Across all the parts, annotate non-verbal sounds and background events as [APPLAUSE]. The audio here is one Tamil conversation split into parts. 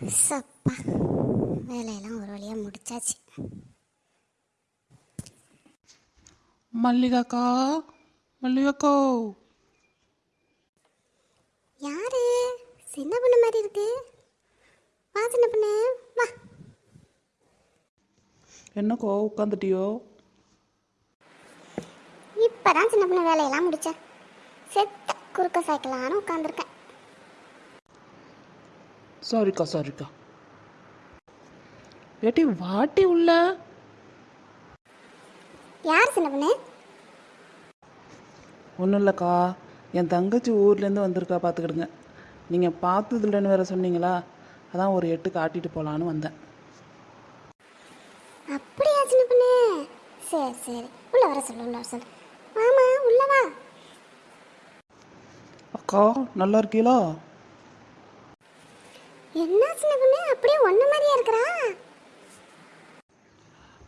சப்பா. வேலையெல்லாம் ஒரு வழியாக முடிச்சாச்சு. மல்லிகாக்கா மல்லிகாக்கோ. யாரு? சின்ன பொண்ணு மாதிரி இருக்கு. வா சின்ன பொண்ணு. வா. என்னக்கோ உட்காந்துட்டியோ இப்பதான் சின்ன பொண்ணு வேலையெல்லாம் முடிச்சேன். செத்த குறுக்க சைக்கிளான்னு உட்காந்துருக்கேன் சாரிக்கா சாரிக்கா ஏட்டி வாட்டி உள்ள. யார் சின்ன பொண்ணு? ஒன்றும் இல்லைக்கா. என் தங்கச்சி ஊர்லேருந்து வந்திருக்கா பார்த்துக்கிடுங்க. நீங்கள் பார்த்தது இல்லைன்னு வேற சொன்னீங்களா? அதான் ஒரு எட்டு காட்டிட்டு போகலான்னு வந்தேன். அப்படியா சின்ன பொண்ணு? சரி சரி. உள்ள வர சொல்லு உள்ள வர சொல்லு. வாமா உள்ள வா. அக்கா நல்லா இருக்கீங்களா என்ன சின்ன பொண்ணு அப்படியே ஒண்ணு மாதிரியா இருக்கிறா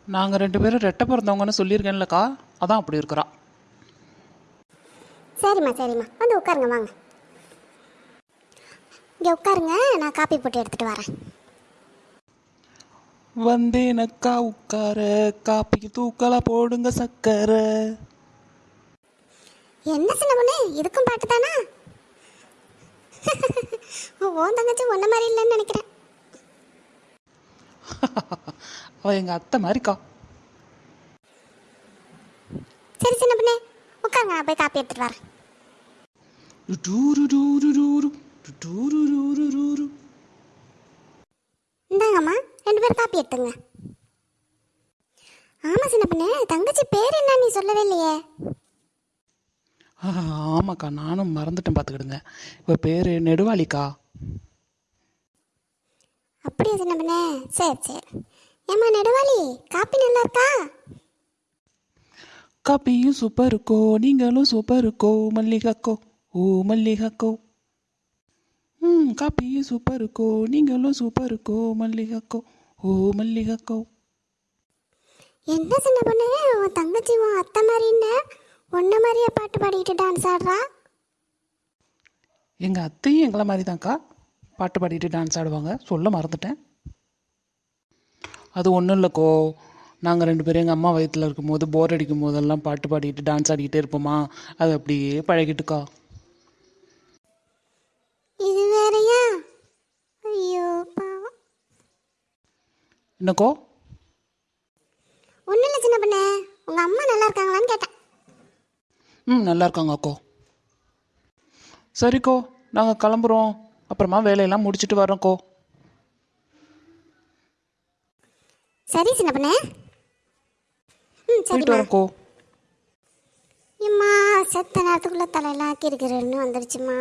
நாங்கள் ரெண்டு பேரும் ரெட்டை பிறந்தவங்கன்னு சொல்லியிருக்கேன்லக்கா. அதான் அப்படி இருக்கிறா. சரிம்மா சரிம்மா. வந்து உட்காருங்க வாங்க. இங்கே உட்காருங்க நான் காப்பி போட்டு எடுத்துட்டு வரேன். வந்தேனக்கா உட்கார. காப்பிக்கு தூக்கலா போடுங்க சக்கரை. என்ன சின்ன பொண்ணு? இதுக்கும் பாட்டு தானா ஓன் தங்கச்சி ஒன்ன மாதிரி இல்லைன்னு நினைக்கிறேன். [LAUGHS] அவ எங்கள் அத்தை மாதிரிக்கா சரி சின்ன பொண்ணு உட்காருங்க நான் போய் காப்பி எடுத்துட்டு வரேன். இந்தாங்கம்மா ரெண்டு பேரும் காப்பி எடுத்துங்க. ஆமா சின்ன பொண்ணு தங்கச்சி பேர் என்ன நீ சொல்லவே இல்லையே? ஆமாக்கா நானும் மறந்துட்டேன் பார்த்துக்கிடுங்க. இப்போ பேர் நெடுவாளிக்கா. அப்படியா சின்ன பொண்ணு? சரி சரி. ஏம்மா நெடுவாளி? காப்பி நல்லா இருக்கா? காப்பியும் சூப்பர் இருக்கோ? நீங்களும் சூப்பர் இருக்கோ? மல்லிகாக்கோ? ஓ மல்லிகாக்கோ. ம் காப்பியும் சூப்பர் இருக்கோ? நீங்களும் சூப்பர் இருக்கோ? மல்லிகாக்கோ. ஓ மல்லிகாக்கோ. என்ன சின்ன பொண்ணு? உன் தங்கச்சி உன் அத்தை மாதிரின்னு ஒன்ன மாதிரியே பாட்டு பாடிக்கிட்டு டான்ஸ் ஆடுறா? எங்கள் அத்தையும் எங்களை மாதிரி தான்க்கா பாட்டு பாடிட்டு டான்ஸ் ஆடுவாங்க. சொல்ல மறந்துட்டேன். அது ஒன்றும் இல்லைக்கோ. நாங்கள் ரெண்டு பேரும் எங்கள் அம்மா வயிற்றில் இருக்கும்போது போர் அடிக்கும் போதெல்லாம் பாட்டு பாடிட்டு டான்ஸ் ஆடிக்கிட்டே இருப்போமா? அது அப்படியே பழகிட்டுக்கா. இது வேறயா? ஐயோ பாவம். என்னக்கோ? ஒன்றும் இல்லை சின்ன பொண்ணு. உங்கள் அம்மா நல்லா இருக்காங்களான்னு கேட்டேன். ம் நல்லா இருக்காங்க அக்கோ சரிக்கோ நாங்கள் கிளம்புறோம். அப்புறமா வேலையெல்லாம் முடிச்சிட்டு வரோம்க்கோ சரி சின்ன பண்ண. ம் சரி வரக்கோ எம்மா செத்த நேரத்துக்குள்ளே தலையெல்லாம் ஆக்கி கிறுக்கிறேன்னு வந்துருச்சுமா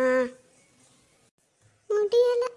முடியலை.